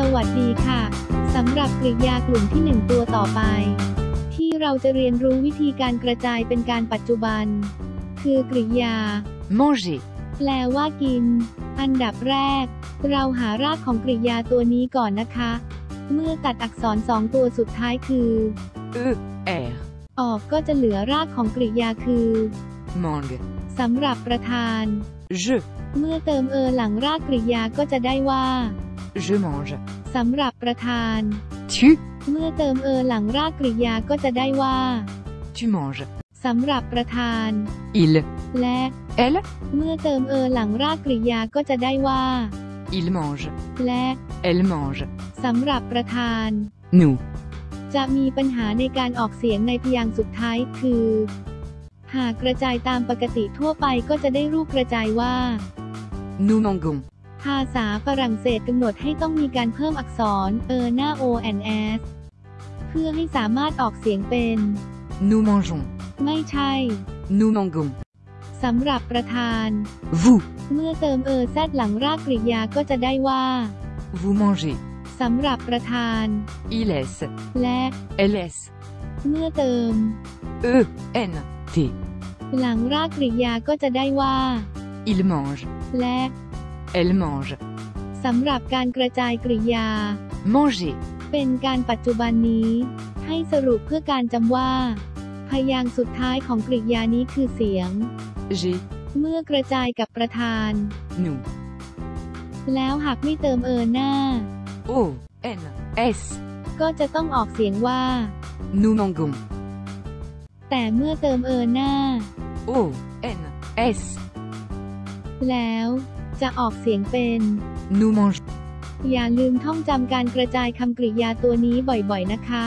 สวัสดีค่ะ สำหรับกริยากลุ่มที่ 1 ตัวต่อไป ที่เราจะเรียนรู้วิธีการกระจายเป็นการปัจจุบัน คือกริยา manger, แปลว่ากิน อันดับแรก เราหารากของกริยาตัวนี้ก่อนนะคะ เมื่อตัดอักษรสองตัวสุดท้ายคือ e, r, ออกก็จะเหลือรากของกริยาคือ mangue, สำหรับประธาน je, เมื่อเติมเออหลังรากกริยาก็จะได้ว่า je mange, สำหรับประธาน tu, เมื่อเติมเออหลังรากกริยาก็จะได้ว่า tu manges, สำหรับประธาน il, และ elle, เมื่อเติมเออหลังรากกริยาก็จะได้ว่า il mange, และ elle mange, สำหรับประธาน nous, จะมีปัญหาในการออกเสียงในพยางค์สุดท้ายคือ หากกระจายตามปกติทั่วไปก็จะได้รูปกระจายว่า nous mangons, ภาษาฝรั่งเศสกำหนดให้ต้องมีการเพิ่มอักษร เออหน้า o n s เพื่อให้สามารถออกเสียงเป็น nous mangeons, ไม่ใช่ nous mangons, สำหรับประธาน vous, เมื่อเติมเออแซดหลังรากกริยาก็จะได้ว่า vous mangez, สำหรับประธาน il laisse, และ elle laisse, เมื่อเติม e, n, t, หลังรากกริยาก็จะได้ว่า il mange, และ elle mange, สำหรับการกระจายกริยา manger, เป็นการปัจจุบันนี้ ให้สรุปเพื่อการจำว่า พยางค์สุดท้ายของกริยานี้คือเสียง j'ai, เมื่อกระจายกับประธาน nous, แล้วหากไม่เติมเออหน้า o, n, s, ก็จะต้องออกเสียงว่า nous mangons, แต่เมื่อเติมเออหน้า o, n, s, แล้ว จะออกเสียงเป็น nous mangeons. อย่าลืมท่องจำการกระจายคำกริยาตัวนี้บ่อยๆนะคะ